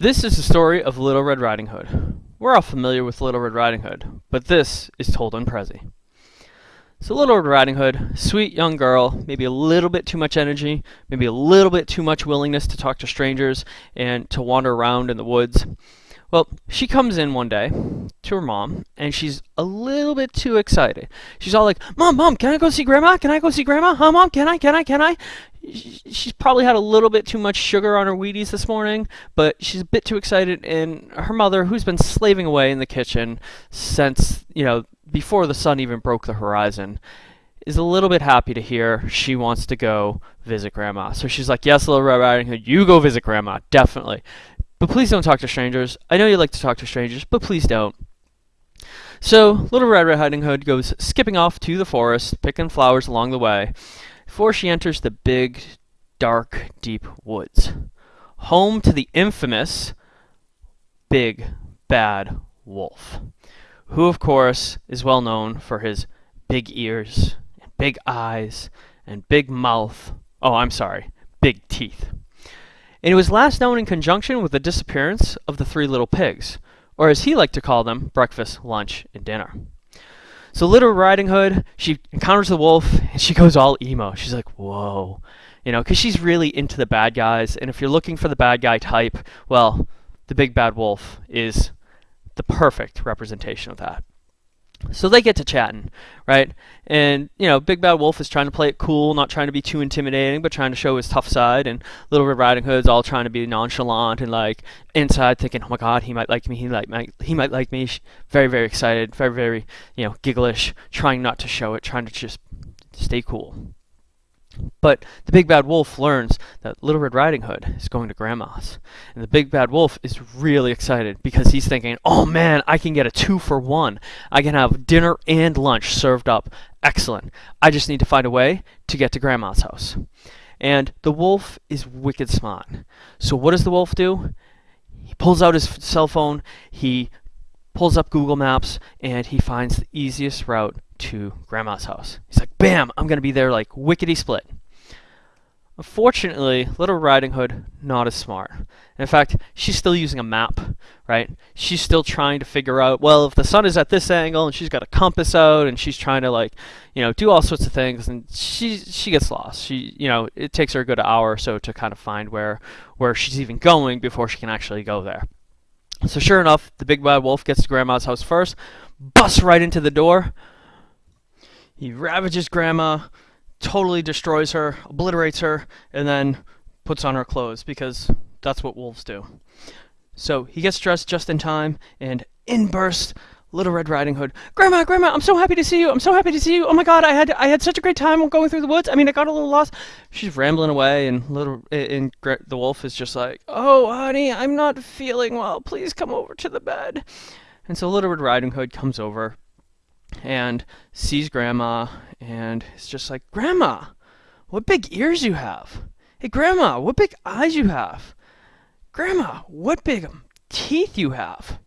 This is the story of Little Red Riding Hood. We're all familiar with Little Red Riding Hood, but this is told in Prezi. So Little Red Riding Hood, sweet young girl, maybe a little bit too much energy, maybe a little bit too much willingness to talk to strangers and to wander around in the woods. Well, she comes in one day to her mom, and she's a little bit too excited. She's all like, Mom, Mom, can I go see Grandma? Can I go see Grandma? Huh, Mom, can I, can I, can I? She's probably had a little bit too much sugar on her Wheaties this morning, but she's a bit too excited, and her mother, who's been slaving away in the kitchen since, you know, before the sun even broke the horizon, is a little bit happy to hear she wants to go visit Grandma. So she's like, Yes, Little Red Riding Hood, you go visit Grandma, definitely. But please don't talk to strangers. I know you like to talk to strangers, but please don't. So, Little Red Riding Hood goes skipping off to the forest, picking flowers along the way, before she enters the big, dark, deep woods. Home to the infamous Big Bad Wolf, who, of course, is well known for his big ears, and big eyes, and big mouth. Oh, I'm sorry, big teeth and it was last known in conjunction with the disappearance of the three little pigs, or as he liked to call them, breakfast, lunch, and dinner. So Little Riding Hood, she encounters the wolf, and she goes all emo. She's like, whoa. You know, because she's really into the bad guys, and if you're looking for the bad guy type, well, the big bad wolf is the perfect representation of that. So they get to chatting, right? And, you know, Big Bad Wolf is trying to play it cool, not trying to be too intimidating, but trying to show his tough side. And Little Red Riding Hood's all trying to be nonchalant and, like, inside thinking, oh my god, he might like me, he, like, might, he might like me. Very, very excited, very, very, you know, gigglish, trying not to show it, trying to just stay cool. But the big bad wolf learns that Little Red Riding Hood is going to Grandma's. And the big bad wolf is really excited because he's thinking, oh man, I can get a two for one. I can have dinner and lunch served up. Excellent. I just need to find a way to get to Grandma's house. And the wolf is wicked smart. So what does the wolf do? He pulls out his cell phone, he pulls up Google Maps, and he finds the easiest route to Grandma's house. He's like, bam, I'm going to be there like wickety split. Unfortunately, Little Riding Hood, not as smart. In fact, she's still using a map, right? She's still trying to figure out, well, if the sun is at this angle, and she's got a compass out, and she's trying to, like, you know, do all sorts of things, and she she gets lost. She, you know, it takes her a good hour or so to kind of find where where she's even going before she can actually go there. So sure enough, the big bad wolf gets to Grandma's house first, busts right into the door, he ravages Grandma, totally destroys her, obliterates her, and then puts on her clothes because that's what wolves do. So he gets dressed just in time, and in bursts Little Red Riding Hood. Grandma, Grandma, I'm so happy to see you. I'm so happy to see you. Oh my God, I had I had such a great time going through the woods. I mean, I got a little lost. She's rambling away, and little and the wolf is just like, "Oh, honey, I'm not feeling well. Please come over to the bed." And so Little Red Riding Hood comes over, and sees Grandma and it's just like, Grandma, what big ears you have. Hey, Grandma, what big eyes you have. Grandma, what big um, teeth you have.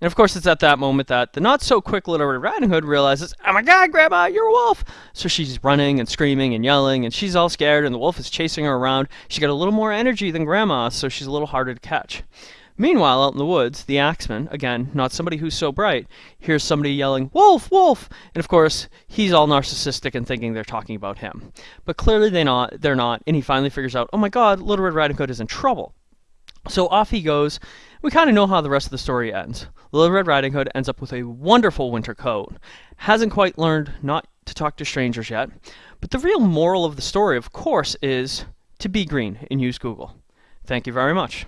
And of course, it's at that moment that the not so quick little Red Riding Hood realizes, oh my god, Grandma, you're a wolf! So she's running and screaming and yelling, and she's all scared, and the wolf is chasing her around. She got a little more energy than Grandma, so she's a little harder to catch. Meanwhile, out in the woods, the axeman, again, not somebody who's so bright, hears somebody yelling, Wolf, Wolf! And of course, he's all narcissistic and thinking they're talking about him. But clearly they not, they're not, and he finally figures out, oh my god, Little Red Riding Hood is in trouble. So off he goes. We kind of know how the rest of the story ends. Little Red Riding Hood ends up with a wonderful winter coat. Hasn't quite learned not to talk to strangers yet. But the real moral of the story, of course, is to be green and use Google. Thank you very much.